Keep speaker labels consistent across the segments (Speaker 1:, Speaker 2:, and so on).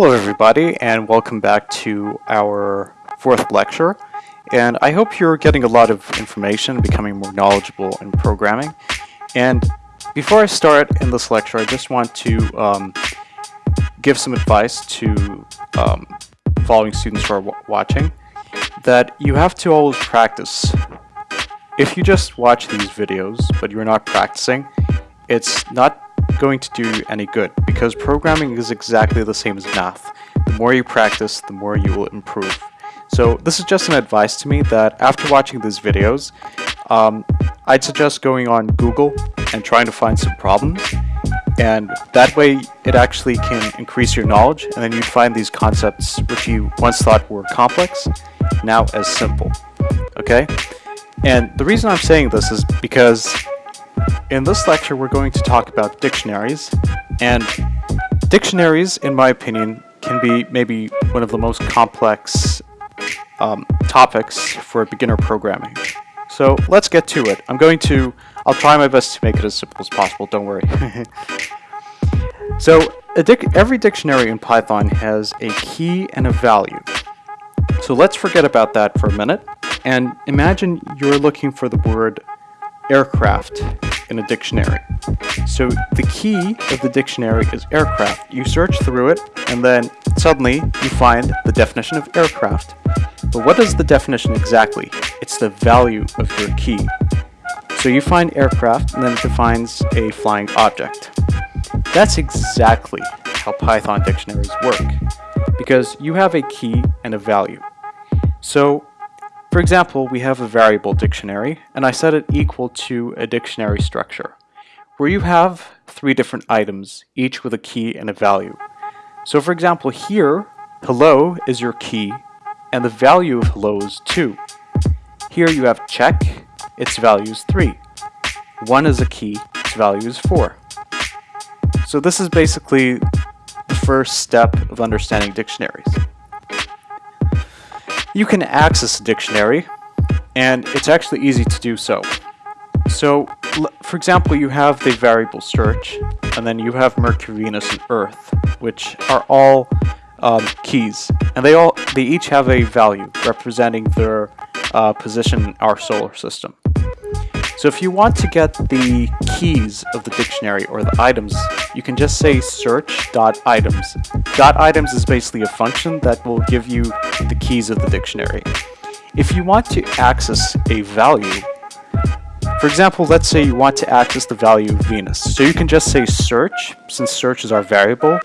Speaker 1: Hello everybody and welcome back to our fourth lecture and I hope you're getting a lot of information becoming more knowledgeable in programming and before I start in this lecture I just want to um, give some advice to um, following students who are watching that you have to always practice. If you just watch these videos but you're not practicing it's not going to do any good because programming is exactly the same as math. The more you practice, the more you will improve. So this is just an advice to me that after watching these videos, um, I'd suggest going on Google and trying to find some problems and that way it actually can increase your knowledge and then you'd find these concepts which you once thought were complex now as simple okay and the reason I'm saying this is because in this lecture, we're going to talk about dictionaries, and dictionaries, in my opinion, can be maybe one of the most complex um, topics for beginner programming. So let's get to it. I'm going to, I'll try my best to make it as simple as possible, don't worry. so dic every dictionary in Python has a key and a value. So let's forget about that for a minute and imagine you're looking for the word aircraft in a dictionary. So the key of the dictionary is aircraft. You search through it and then suddenly you find the definition of aircraft. But what is the definition exactly? It's the value of your key. So you find aircraft and then it defines a flying object. That's exactly how Python dictionaries work because you have a key and a value. So for example, we have a variable dictionary, and I set it equal to a dictionary structure, where you have three different items, each with a key and a value. So for example, here, hello is your key, and the value of hello is 2. Here you have check, its value is 3. 1 is a key, its value is 4. So this is basically the first step of understanding dictionaries you can access a dictionary, and it's actually easy to do so. So, for example, you have the variable search, and then you have Mercury, Venus, and Earth, which are all um, keys, and they all they each have a value representing their uh, position in our solar system. So if you want to get the keys of the dictionary or the items, you can just say search.items. .items is basically a function that will give you the keys of the dictionary. If you want to access a value, for example, let's say you want to access the value of Venus. So you can just say search, since search is our variable,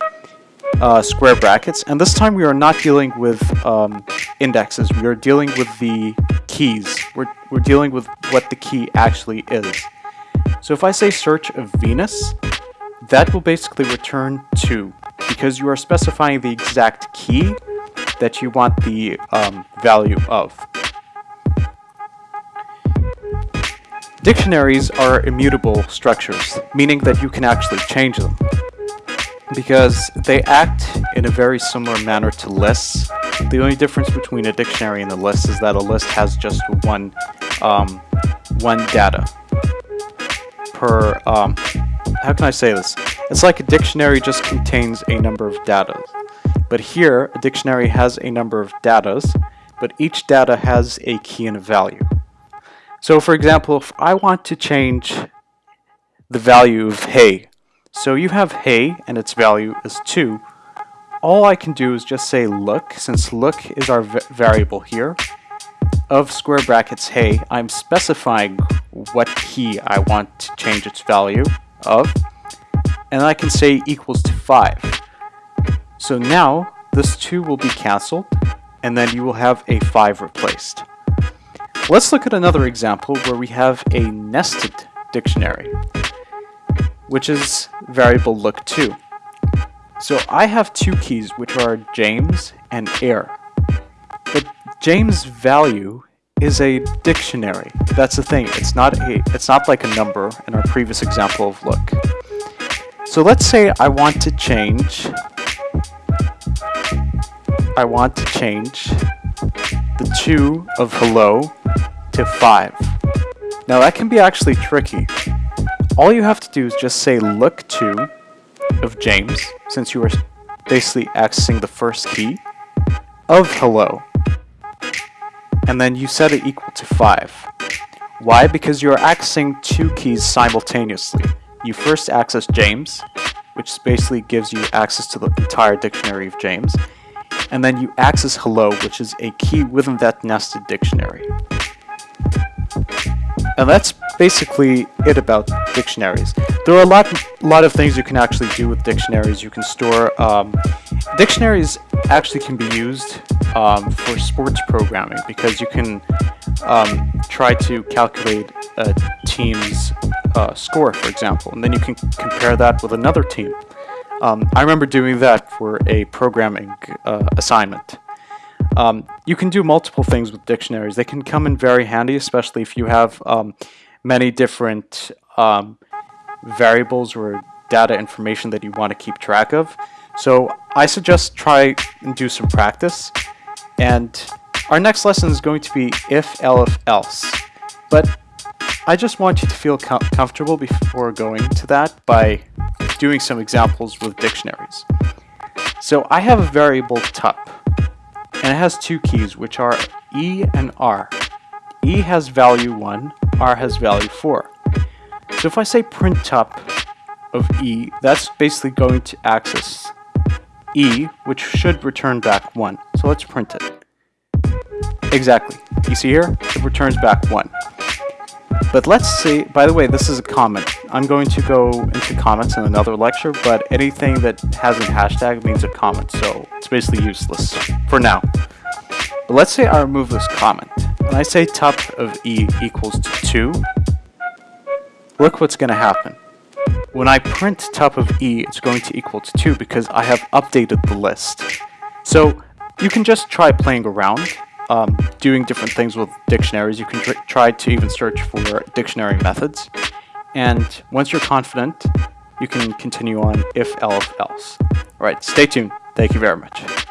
Speaker 1: uh, square brackets, and this time we are not dealing with um, indexes, we are dealing with the keys. We're, dealing with what the key actually is. So if I say search of Venus, that will basically return 2, because you are specifying the exact key that you want the um, value of. Dictionaries are immutable structures, meaning that you can actually change them because they act in a very similar manner to lists. The only difference between a dictionary and a list is that a list has just one um, one data per um, how can I say this? It's like a dictionary just contains a number of data. But here, a dictionary has a number of datas, but each data has a key and a value. So for example, if I want to change the value of hey so you have hey, and its value is 2. All I can do is just say look, since look is our variable here, of square brackets hey, I'm specifying what key I want to change its value of, and I can say equals to 5. So now, this 2 will be cancelled, and then you will have a 5 replaced. Let's look at another example where we have a nested dictionary which is variable look2. So I have two keys, which are James and air. James' value is a dictionary. That's the thing. It's not a. It's not like a number in our previous example of look. So let's say I want to change. I want to change the two of hello to five. Now that can be actually tricky all you have to do is just say look to of James, since you are basically accessing the first key of hello. And then you set it equal to 5. Why? Because you're accessing two keys simultaneously. You first access James, which basically gives you access to the entire dictionary of James, and then you access hello, which is a key within that nested dictionary. And that's basically it about dictionaries. There are a lot, lot of things you can actually do with dictionaries. You can store, um, dictionaries actually can be used um, for sports programming because you can um, try to calculate a team's uh, score, for example, and then you can compare that with another team. Um, I remember doing that for a programming uh, assignment. Um, you can do multiple things with dictionaries. They can come in very handy, especially if you have um, many different um, variables or data information that you want to keep track of. So I suggest try and do some practice. And our next lesson is going to be if, elif, else. But I just want you to feel com comfortable before going to that by doing some examples with dictionaries. So I have a variable tup, and it has two keys, which are e and r. e has value 1, r has value 4. So if I say print tup of e, that's basically going to access e, which should return back 1. So let's print it. Exactly. You see here? It returns back 1. But let's see, by the way, this is a comment. I'm going to go into comments in another lecture, but anything that has a hashtag means a comment, so it's basically useless for now. But let's say I remove this comment, and I say top of e equals to 2. Look what's going to happen. When I print tup of e, it's going to equal to 2 because I have updated the list. So you can just try playing around um, doing different things with dictionaries. You can tr try to even search for dictionary methods. And once you're confident, you can continue on if, else, else. All right, stay tuned. Thank you very much.